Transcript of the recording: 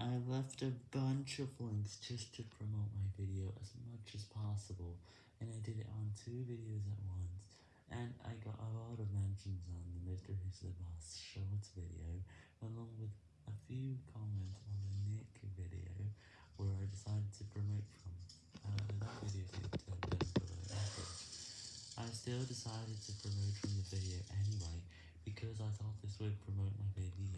I left a bunch of links just to promote my video as much as possible, and I did it on two videos at once, and I got a lot of mentions on the MrWhosetheboss Shorts video, along with a few comments on the Nick video, where I decided to promote from, uh, that video didn't below. I still decided to promote from the video anyway, because I thought this would promote my video.